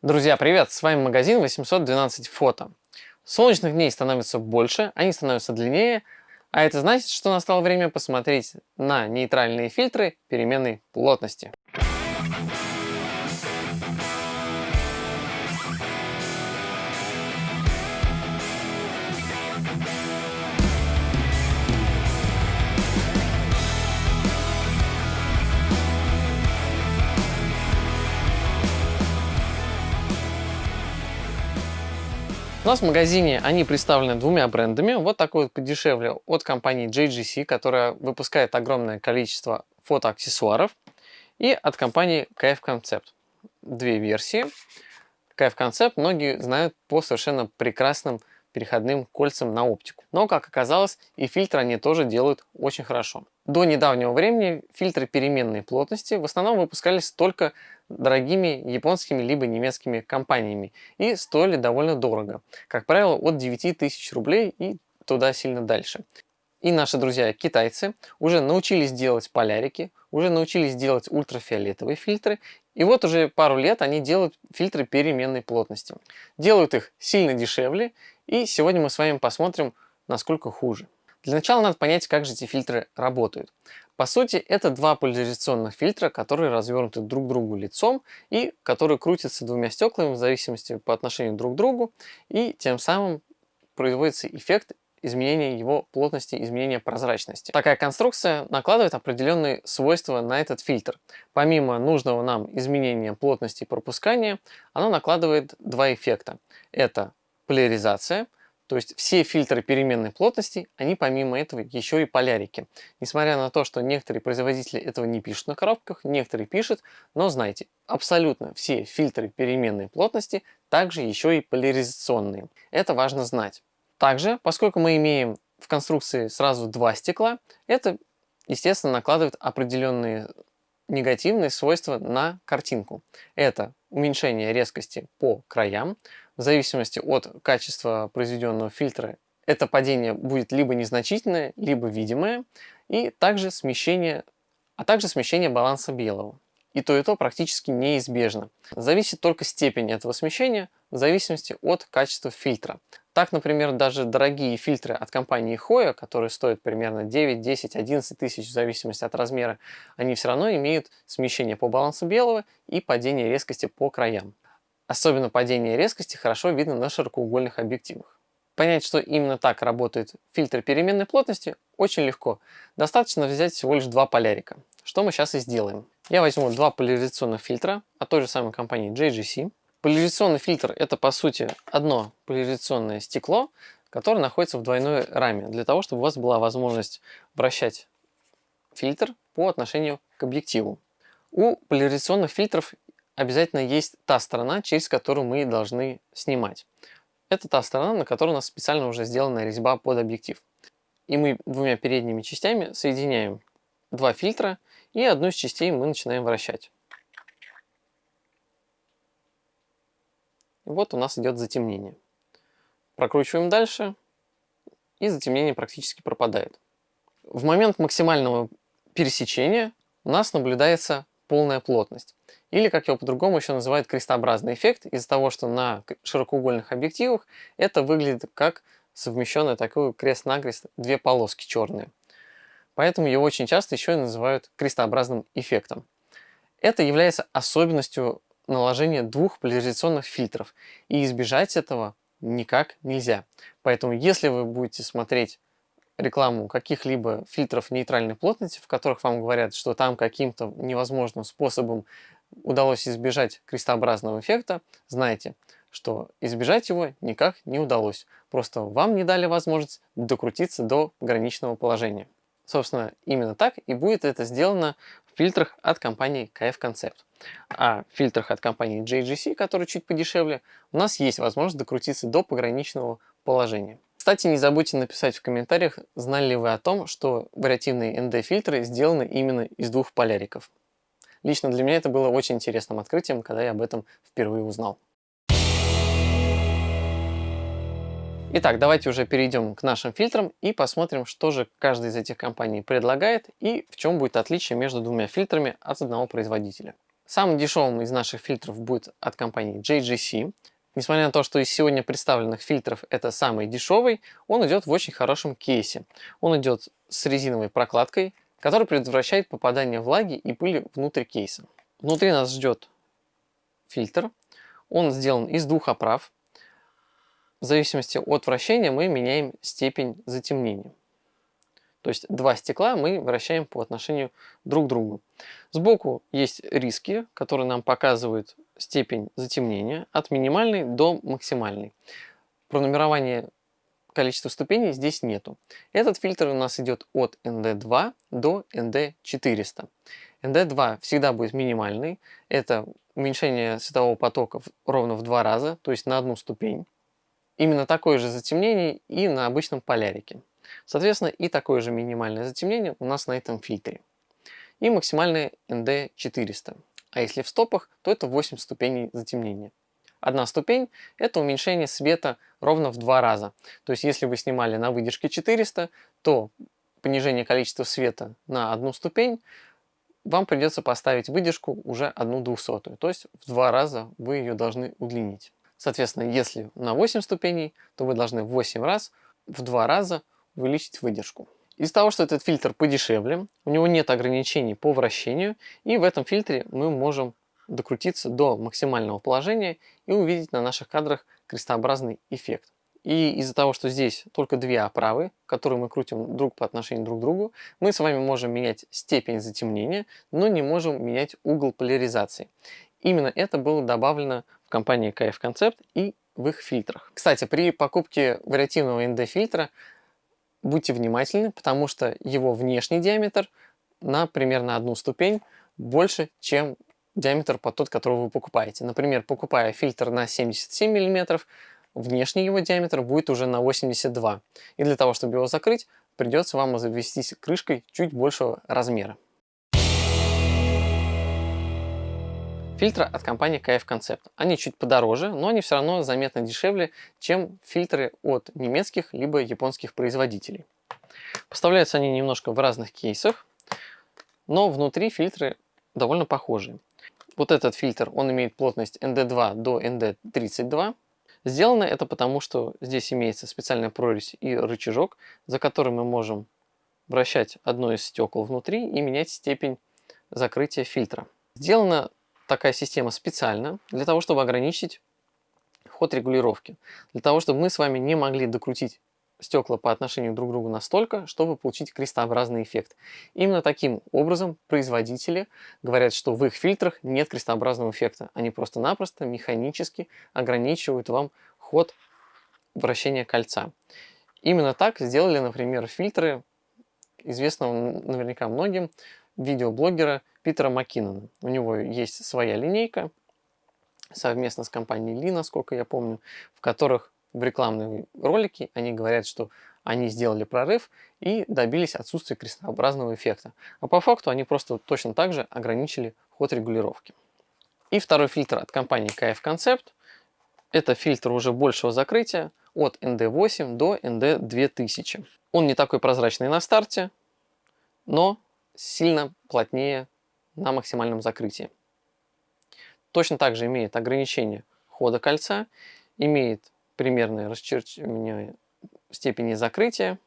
Друзья, привет! С вами магазин 812 фото. Солнечных дней становится больше, они становятся длиннее, а это значит, что настало время посмотреть на нейтральные фильтры переменной плотности. У нас в магазине они представлены двумя брендами. Вот такой вот подешевле от компании JGC, которая выпускает огромное количество фотоаксессуаров. И от компании KF Concept. Две версии. KF Concept многие знают по совершенно прекрасным переходным кольцам на оптику. Но, как оказалось, и фильтры они тоже делают очень хорошо. До недавнего времени фильтры переменной плотности в основном выпускались только дорогими японскими либо немецкими компаниями и стоили довольно дорого. Как правило, от 9000 рублей и туда сильно дальше. И наши друзья китайцы уже научились делать полярики, уже научились делать ультрафиолетовые фильтры, и вот уже пару лет они делают фильтры переменной плотности. Делают их сильно дешевле, и сегодня мы с вами посмотрим, насколько хуже. Для начала надо понять, как же эти фильтры работают. По сути, это два поляризационных фильтра, которые развернуты друг к другу лицом и которые крутятся двумя стеклами в зависимости по отношению друг к другу, и тем самым производится эффект изменения его плотности, изменения прозрачности. Такая конструкция накладывает определенные свойства на этот фильтр. Помимо нужного нам изменения плотности и пропускания, она накладывает два эффекта. Это поляризация, то есть все фильтры переменной плотности, они помимо этого еще и полярики. Несмотря на то, что некоторые производители этого не пишут на коробках, некоторые пишут, но знайте, абсолютно все фильтры переменной плотности также еще и поляризационные. Это важно знать. Также, поскольку мы имеем в конструкции сразу два стекла, это, естественно, накладывает определенные негативные свойства на картинку. Это уменьшение резкости по краям. В зависимости от качества произведенного фильтра это падение будет либо незначительное, либо видимое. И также смещение, а также смещение баланса белого. И то, и то практически неизбежно. Зависит только степень этого смещения в зависимости от качества фильтра. Так, например, даже дорогие фильтры от компании Hoya, которые стоят примерно 9, 10, 11 тысяч в зависимости от размера, они все равно имеют смещение по балансу белого и падение резкости по краям. Особенно падение резкости хорошо видно на широкоугольных объективах. Понять, что именно так работает фильтр переменной плотности, очень легко. Достаточно взять всего лишь два полярика, что мы сейчас и сделаем. Я возьму два поляризационных фильтра от той же самой компании JGC. Поляризационный фильтр это по сути одно поляризационное стекло, которое находится в двойной раме, для того, чтобы у вас была возможность вращать фильтр по отношению к объективу. У поляризационных фильтров обязательно есть та сторона, через которую мы должны снимать. Это та сторона, на которой у нас специально уже сделана резьба под объектив. И мы двумя передними частями соединяем два фильтра, и одну из частей мы начинаем вращать. вот у нас идет затемнение. Прокручиваем дальше, и затемнение практически пропадает. В момент максимального пересечения у нас наблюдается полная плотность. Или, как его по-другому еще называют, крестообразный эффект, из-за того, что на широкоугольных объективах это выглядит как совмещенный такой крест-накрест две полоски черные. Поэтому его очень часто еще и называют крестообразным эффектом. Это является особенностью наложение двух поляризационных фильтров. И избежать этого никак нельзя. Поэтому если вы будете смотреть рекламу каких-либо фильтров нейтральной плотности, в которых вам говорят, что там каким-то невозможным способом удалось избежать крестообразного эффекта, знайте, что избежать его никак не удалось. Просто вам не дали возможность докрутиться до граничного положения. Собственно, именно так и будет это сделано в фильтрах от компании KF Concept. А в фильтрах от компании JGC, которые чуть подешевле, у нас есть возможность докрутиться до пограничного положения. Кстати, не забудьте написать в комментариях, знали ли вы о том, что вариативные ND-фильтры сделаны именно из двух поляриков. Лично для меня это было очень интересным открытием, когда я об этом впервые узнал. Итак, давайте уже перейдем к нашим фильтрам и посмотрим, что же каждая из этих компаний предлагает и в чем будет отличие между двумя фильтрами от одного производителя. Самым дешевым из наших фильтров будет от компании JGC. Несмотря на то, что из сегодня представленных фильтров это самый дешевый, он идет в очень хорошем кейсе. Он идет с резиновой прокладкой, которая предотвращает попадание влаги и пыли внутрь кейса. Внутри нас ждет фильтр. Он сделан из двух оправ. В зависимости от вращения мы меняем степень затемнения. То есть два стекла мы вращаем по отношению друг к другу. Сбоку есть риски, которые нам показывают степень затемнения от минимальной до максимальной. Пронумерование количества ступеней здесь нету. Этот фильтр у нас идет от ND2 до ND400. ND2 всегда будет минимальный. Это уменьшение светового потока ровно в два раза, то есть на одну ступень. Именно такое же затемнение и на обычном полярике. Соответственно, и такое же минимальное затемнение у нас на этом фильтре. И максимальное ND 400. А если в стопах, то это 8 ступеней затемнения. Одна ступень – это уменьшение света ровно в два раза. То есть, если вы снимали на выдержке 400, то понижение количества света на одну ступень вам придется поставить выдержку уже одну двухсотую. То есть, в два раза вы ее должны удлинить. Соответственно, если на 8 ступеней, то вы должны в 8 раз, в два раза увеличить выдержку. Из-за того, что этот фильтр подешевле, у него нет ограничений по вращению, и в этом фильтре мы можем докрутиться до максимального положения и увидеть на наших кадрах крестообразный эффект. И из-за того, что здесь только две оправы, которые мы крутим друг по отношению друг к другу, мы с вами можем менять степень затемнения, но не можем менять угол поляризации. Именно это было добавлено в компании KF Concept и в их фильтрах. Кстати, при покупке вариативного ND-фильтра будьте внимательны, потому что его внешний диаметр на примерно одну ступень больше, чем диаметр под тот, который вы покупаете. Например, покупая фильтр на 77 мм, внешний его диаметр будет уже на 82. И для того, чтобы его закрыть, придется вам обзавестись крышкой чуть большего размера. Фильтры от компании KF Concept. Они чуть подороже, но они все равно заметно дешевле, чем фильтры от немецких либо японских производителей. Поставляются они немножко в разных кейсах, но внутри фильтры довольно похожие. Вот этот фильтр, он имеет плотность ND2 до ND32. Сделано это потому, что здесь имеется специальная прорезь и рычажок, за который мы можем вращать одно из стекол внутри и менять степень закрытия фильтра. Сделано такая система специально для того, чтобы ограничить ход регулировки. Для того, чтобы мы с вами не могли докрутить стекла по отношению друг к другу настолько, чтобы получить крестообразный эффект. Именно таким образом производители говорят, что в их фильтрах нет крестообразного эффекта. Они просто-напросто механически ограничивают вам ход вращения кольца. Именно так сделали, например, фильтры известного наверняка многим видеоблогера Питера Маккинона. У него есть своя линейка совместно с компанией Ли, насколько я помню, в которых в рекламные ролики они говорят, что они сделали прорыв и добились отсутствия крестообразного эффекта. А по факту они просто точно так же ограничили ход регулировки. И второй фильтр от компании KF Concept. Это фильтр уже большего закрытия от ND8 до ND2000. Он не такой прозрачный на старте, но сильно плотнее на максимальном закрытии. Точно так же имеет ограничение хода кольца, имеет примерное расчерчивание степени закрытия,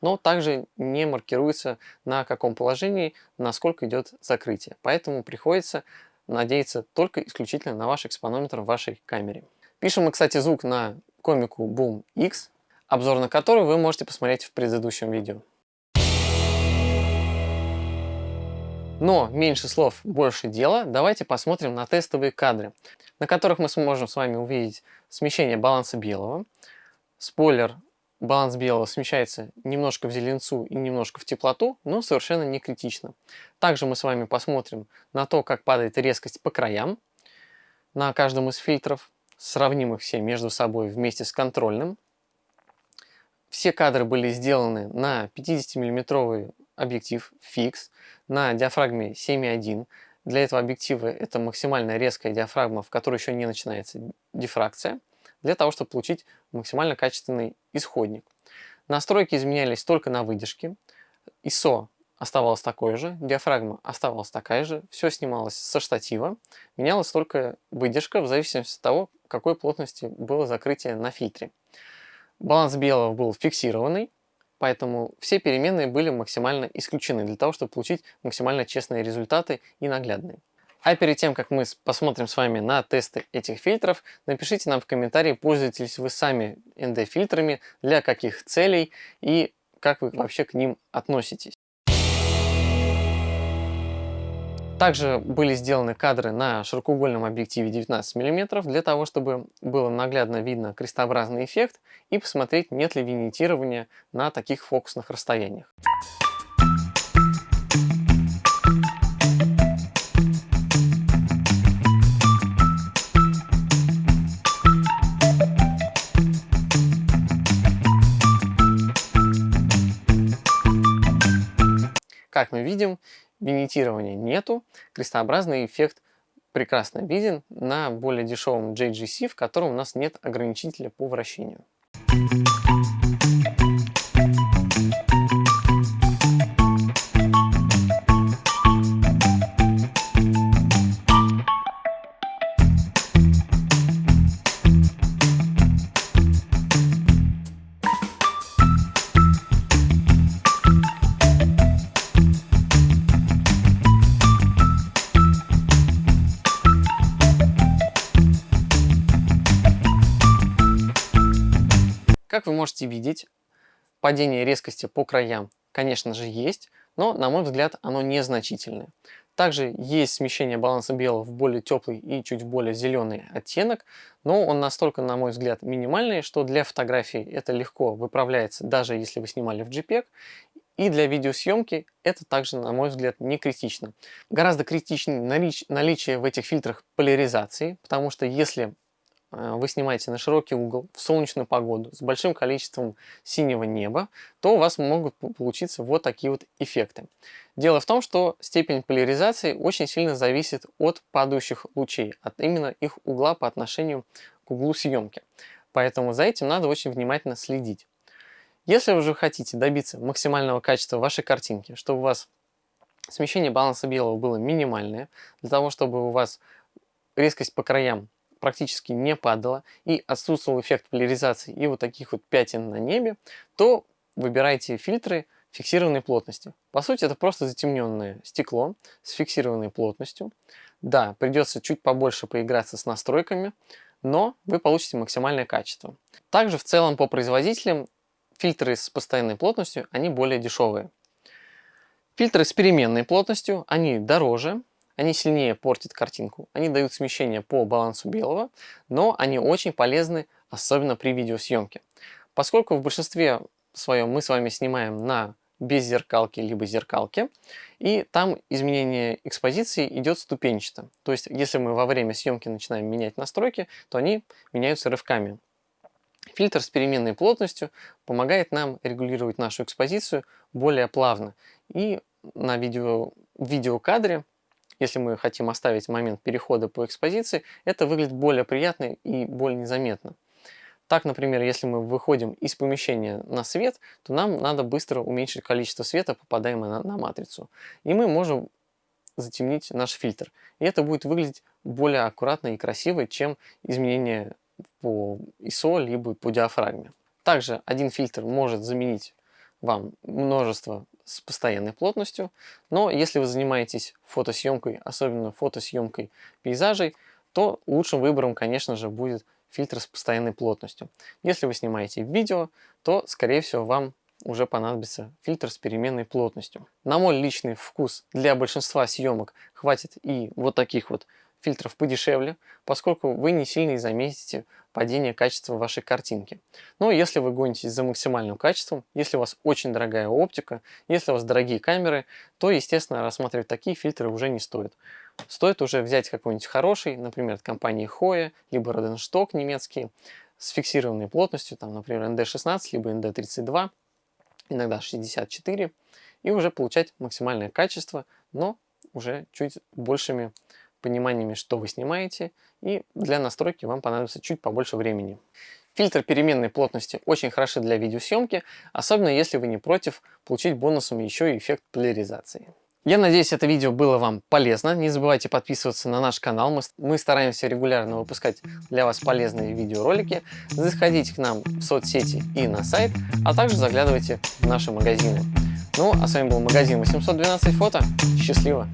но также не маркируется на каком положении, насколько идет закрытие. Поэтому приходится надеяться только исключительно на ваш экспонометр в вашей камере. Пишем мы, кстати, звук на комику Boom X, обзор на который вы можете посмотреть в предыдущем видео. Но меньше слов, больше дела. Давайте посмотрим на тестовые кадры, на которых мы сможем с вами увидеть смещение баланса белого. Спойлер, баланс белого смещается немножко в зеленцу и немножко в теплоту, но совершенно не критично. Также мы с вами посмотрим на то, как падает резкость по краям на каждом из фильтров. Сравним их все между собой вместе с контрольным. Все кадры были сделаны на 50 миллиметровый объектив фикс на диафрагме 7.1. Для этого объектива это максимально резкая диафрагма, в которой еще не начинается дифракция, для того, чтобы получить максимально качественный исходник. Настройки изменялись только на выдержке. ISO оставалось такое же, диафрагма оставалась такая же, все снималось со штатива, менялась только выдержка в зависимости от того, какой плотности было закрытие на фильтре. Баланс белого был фиксированный, поэтому все переменные были максимально исключены для того, чтобы получить максимально честные результаты и наглядные. А перед тем, как мы посмотрим с вами на тесты этих фильтров, напишите нам в комментарии, пользуетесь вы сами ND-фильтрами, для каких целей и как вы вообще к ним относитесь. Также были сделаны кадры на широкоугольном объективе 19 мм для того, чтобы было наглядно видно крестообразный эффект и посмотреть, нет ли винитирования на таких фокусных расстояниях. Как мы видим, винитирования нету, крестообразный эффект прекрасно виден на более дешевом JGC, в котором у нас нет ограничителя по вращению. Как вы можете видеть, падение резкости по краям, конечно же, есть, но, на мой взгляд, оно незначительное. Также есть смещение баланса белого в более теплый и чуть более зеленый оттенок, но он настолько, на мой взгляд, минимальный, что для фотографии это легко выправляется, даже если вы снимали в JPEG, и для видеосъемки это также, на мой взгляд, не критично. Гораздо критичнее наличие в этих фильтрах поляризации, потому что если вы снимаете на широкий угол, в солнечную погоду, с большим количеством синего неба, то у вас могут получиться вот такие вот эффекты. Дело в том, что степень поляризации очень сильно зависит от падающих лучей, от именно их угла по отношению к углу съемки. Поэтому за этим надо очень внимательно следить. Если вы же хотите добиться максимального качества вашей картинки, чтобы у вас смещение баланса белого было минимальное, для того, чтобы у вас резкость по краям практически не падала и отсутствовал эффект поляризации и вот таких вот пятен на небе, то выбирайте фильтры фиксированной плотности. По сути, это просто затемненное стекло с фиксированной плотностью. Да, придется чуть побольше поиграться с настройками, но вы получите максимальное качество. Также в целом по производителям фильтры с постоянной плотностью, они более дешевые. Фильтры с переменной плотностью, они дороже, они сильнее портят картинку, они дают смещение по балансу белого, но они очень полезны, особенно при видеосъемке. Поскольку в большинстве своем мы с вами снимаем на без зеркалки либо зеркалке, и там изменение экспозиции идет ступенчато. То есть, если мы во время съемки начинаем менять настройки, то они меняются рывками. Фильтр с переменной плотностью помогает нам регулировать нашу экспозицию более плавно. И на видео, видеокадре если мы хотим оставить момент перехода по экспозиции, это выглядит более приятно и более незаметно. Так, например, если мы выходим из помещения на свет, то нам надо быстро уменьшить количество света, попадаемого на, на матрицу. И мы можем затемнить наш фильтр. И это будет выглядеть более аккуратно и красиво, чем изменение по ISO либо по диафрагме. Также один фильтр может заменить вам множество с постоянной плотностью, но если вы занимаетесь фотосъемкой, особенно фотосъемкой пейзажей, то лучшим выбором, конечно же, будет фильтр с постоянной плотностью. Если вы снимаете видео, то, скорее всего, вам уже понадобится фильтр с переменной плотностью. На мой личный вкус для большинства съемок хватит и вот таких вот фильтров подешевле, поскольку вы не сильно заметите падение качества вашей картинки. Но если вы гонитесь за максимальным качеством, если у вас очень дорогая оптика, если у вас дорогие камеры, то, естественно, рассматривать такие фильтры уже не стоит. Стоит уже взять какой-нибудь хороший, например, от компании Hoya, либо Rodenstock немецкий, с фиксированной плотностью, там, например, ND16, либо ND32, иногда 64, и уже получать максимальное качество, но уже чуть большими пониманиями, что вы снимаете, и для настройки вам понадобится чуть побольше времени. Фильтр переменной плотности очень хороши для видеосъемки, особенно если вы не против получить бонусом еще и эффект поляризации. Я надеюсь, это видео было вам полезно. Не забывайте подписываться на наш канал. Мы, стараемся регулярно выпускать для вас полезные видеоролики. Заходите к нам в соцсети и на сайт, а также заглядывайте в наши магазины. Ну, а с вами был магазин 812 фото. Счастливо!